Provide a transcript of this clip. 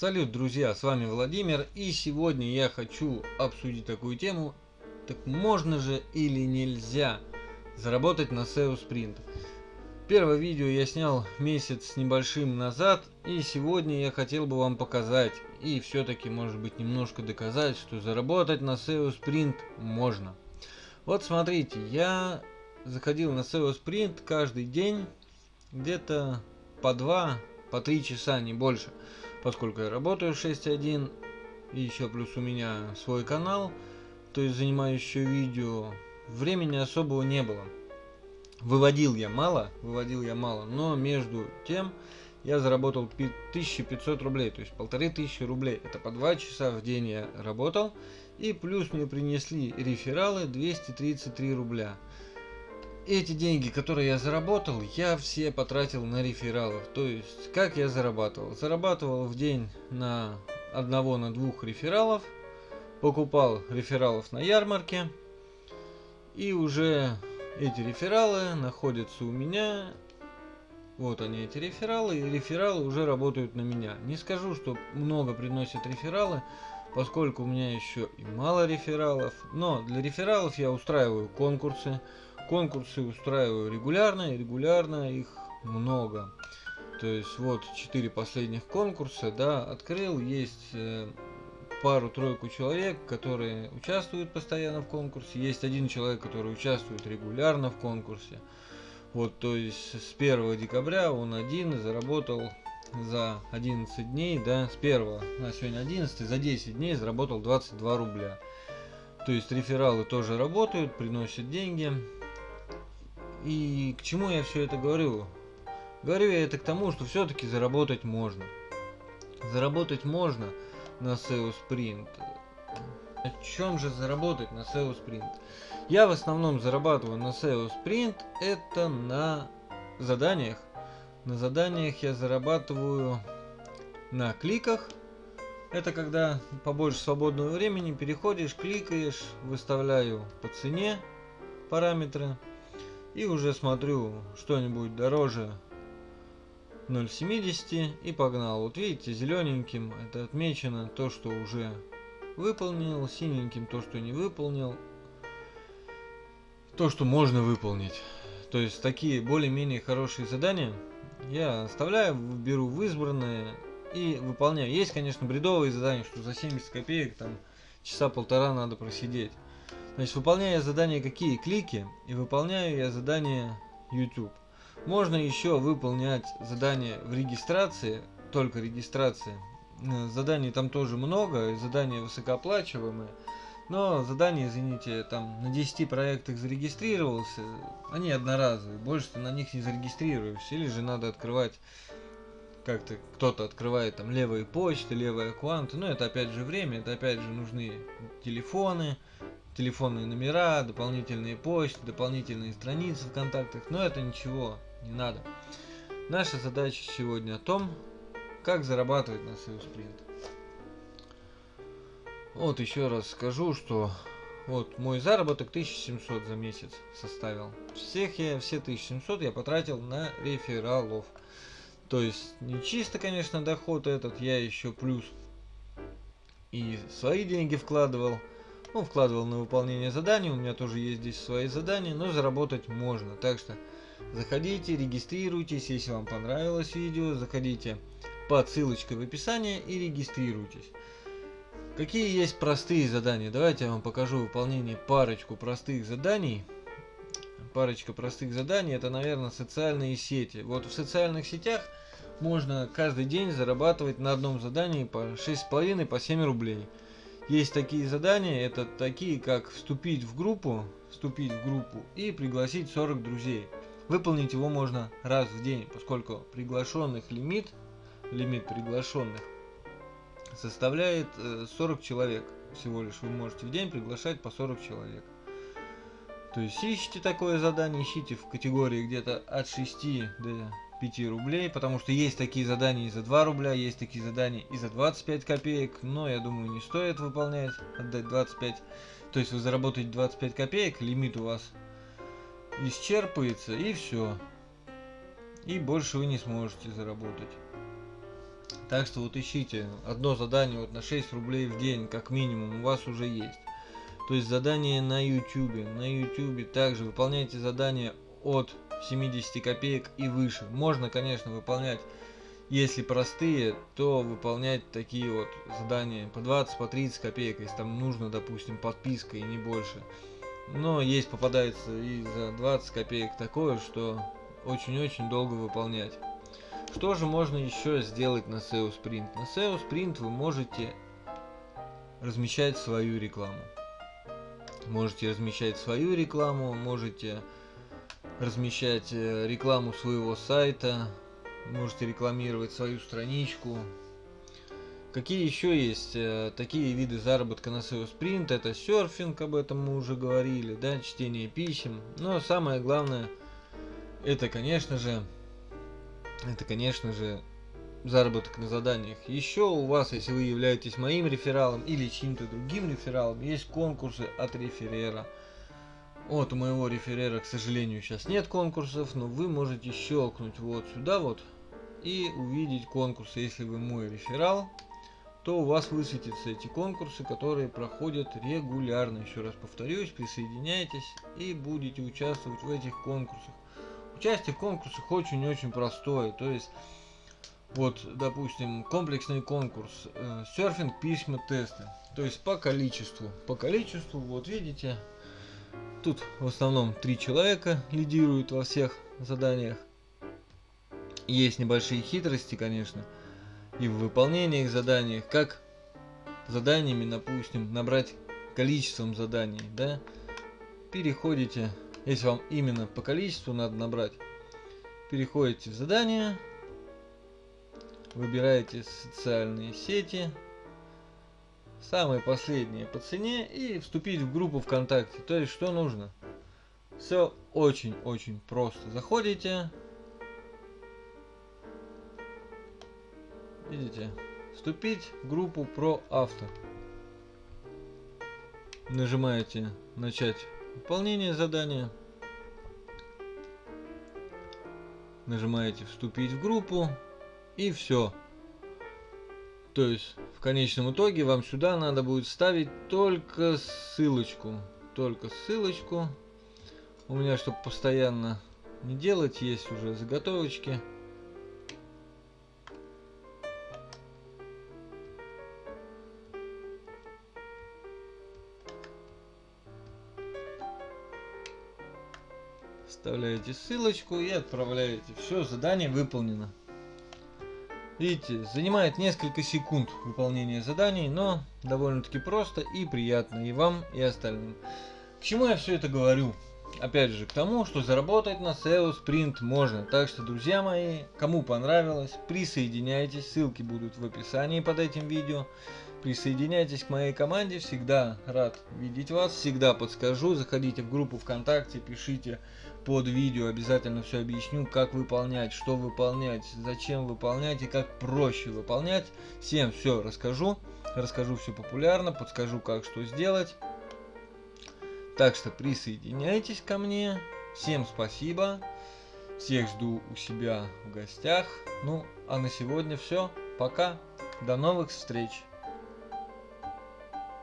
Салют, друзья, с вами Владимир, и сегодня я хочу обсудить такую тему, так можно же или нельзя заработать на SEO Sprint. Первое видео я снял месяц с небольшим назад, и сегодня я хотел бы вам показать, и все-таки может быть немножко доказать, что заработать на SEO Sprint можно. Вот смотрите, я заходил на SEO Sprint каждый день, где-то по 2, по 3 часа, не больше поскольку я работаю 6.1 и еще плюс у меня свой канал, то есть занимаюсь еще видео, времени особого не было. Выводил я мало, выводил я мало, но между тем я заработал 1500 рублей, то есть полторы тысячи рублей. Это по 2 часа в день я работал, и плюс мне принесли рефералы 233 рубля эти деньги, которые я заработал, я все потратил на рефералов. То есть, как я зарабатывал? Зарабатывал в день на одного, на двух рефералов, покупал рефералов на ярмарке, и уже эти рефералы находятся у меня. Вот они, эти рефералы, и рефералы уже работают на меня. Не скажу, что много приносят рефералы, поскольку у меня еще и мало рефералов, но для рефералов я устраиваю конкурсы, конкурсы устраиваю регулярно, и регулярно их много. То есть вот четыре последних конкурса, да, открыл, есть э, пару-тройку человек, которые участвуют постоянно в конкурсе, есть один человек, который участвует регулярно в конкурсе. Вот, то есть с 1 декабря он один заработал за 11 дней, да, с 1 на сегодня 11, за 10 дней заработал 22 рубля. То есть рефералы тоже работают, приносят деньги. И к чему я все это говорю? Говорю я это к тому, что все-таки заработать можно. Заработать можно на SEO Sprint. О чем же заработать на SEO Sprint? Я в основном зарабатываю на SEO Sprint это на заданиях. На заданиях я зарабатываю на кликах. Это когда побольше свободного времени переходишь, кликаешь, выставляю по цене параметры и уже смотрю что-нибудь дороже 0,70 и погнал. Вот видите, зелененьким это отмечено то, что уже выполнил, синеньким то, что не выполнил, то, что можно выполнить. То есть такие более-менее хорошие задания я оставляю, беру в избранные и выполняю. Есть, конечно, бредовые задания, что за 70 копеек там часа полтора надо просидеть. Значит, выполняя задания какие клики и выполняю я задания YouTube. Можно еще выполнять задания в регистрации, только регистрации. Э, заданий там тоже много, задания высокооплачиваемые. Но задания, извините, там на 10 проектах зарегистрировался, они одноразовые, больше ты на них не зарегистрируешься. Или же надо открывать как-то кто-то открывает там левые почты, левые аккаунты, но это опять же время, это опять же нужны телефоны, телефонные номера, дополнительные почты, дополнительные страницы в контактах, но это ничего не надо. Наша задача сегодня о том, как зарабатывать на SEO Sprint. Вот еще раз скажу, что вот мой заработок 1700 за месяц составил. Всех я, все 1700 я потратил на рефералов. То есть не чисто, конечно, доход этот, я еще плюс и свои деньги вкладывал. Ну, вкладывал на выполнение заданий, у меня тоже есть здесь свои задания, но заработать можно. Так что заходите, регистрируйтесь, если вам понравилось видео, заходите по ссылочке в описании и регистрируйтесь. Какие есть простые задания? Давайте я вам покажу выполнение парочку простых заданий. Парочка простых заданий, это, наверное, социальные сети. Вот в социальных сетях можно каждый день зарабатывать на одном задании по 6,5 по 7 рублей. Есть такие задания, это такие, как вступить в группу, вступить в группу и пригласить 40 друзей. Выполнить его можно раз в день, поскольку приглашенных лимит, лимит приглашенных составляет 40 э, человек. Всего лишь вы можете в день приглашать по 40 человек. То есть ищите такое задание, ищите в категории где-то от 6 до 5 рублей, потому что есть такие задания и за 2 рубля, есть такие задания и за 25 копеек, но я думаю не стоит выполнять, отдать 25, то есть вы заработаете 25 копеек, лимит у вас исчерпывается и все, и больше вы не сможете заработать. Так что вот ищите одно задание вот на 6 рублей в день, как минимум, у вас уже есть. То есть задание на YouTube. На YouTube также выполняйте задания от 70 копеек и выше. Можно, конечно, выполнять, если простые, то выполнять такие вот задания по 20, по 30 копеек, если там нужно, допустим, подписка и не больше. Но есть попадается и за 20 копеек такое, что очень-очень долго выполнять. Что же можно еще сделать на SEO Sprint? На SEO Sprint вы можете размещать свою рекламу. Можете размещать свою рекламу, можете размещать э, рекламу своего сайта, можете рекламировать свою страничку. Какие еще есть э, такие виды заработка на SEO Sprint? Это серфинг, об этом мы уже говорили, да, чтение писем. Но самое главное, это, конечно же, это, конечно же, заработок на заданиях. Еще у вас, если вы являетесь моим рефералом или чьим-то другим рефералом, есть конкурсы от реферера. Вот у моего реферера, к сожалению, сейчас нет конкурсов, но вы можете щелкнуть вот сюда вот и увидеть конкурсы. Если вы мой реферал, то у вас высветятся эти конкурсы, которые проходят регулярно. Еще раз повторюсь, присоединяйтесь и будете участвовать в этих конкурсах. Участие в конкурсах очень-очень простое. То есть вот, допустим, комплексный конкурс, э, серфинг, письма, тесты. То есть по количеству. По количеству, вот видите, тут в основном три человека лидируют во всех заданиях. Есть небольшие хитрости, конечно, и в выполнении их заданий, как заданиями, допустим, набрать количеством заданий, да, переходите, если вам именно по количеству надо набрать, переходите в задание, выбираете социальные сети, самые последние по цене и вступить в группу ВКонтакте. То есть что нужно? Все очень-очень просто. Заходите. Видите? Вступить в группу про авто. Нажимаете начать выполнение задания. Нажимаете вступить в группу. И все. То есть, конечном итоге вам сюда надо будет ставить только ссылочку. Только ссылочку. У меня, чтобы постоянно не делать, есть уже заготовочки. Вставляете ссылочку и отправляете. Все, задание выполнено. Видите, занимает несколько секунд выполнение заданий, но довольно-таки просто и приятно и вам, и остальным. К чему я все это говорю? Опять же, к тому, что заработать на SEO Sprint можно. Так что, друзья мои, кому понравилось, присоединяйтесь, ссылки будут в описании под этим видео. Присоединяйтесь к моей команде, всегда рад видеть вас, всегда подскажу. Заходите в группу ВКонтакте, пишите под видео обязательно все объясню, как выполнять, что выполнять, зачем выполнять и как проще выполнять. Всем все расскажу, расскажу все популярно, подскажу, как что сделать. Так что присоединяйтесь ко мне. Всем спасибо. Всех жду у себя в гостях. Ну, а на сегодня все. Пока. До новых встреч.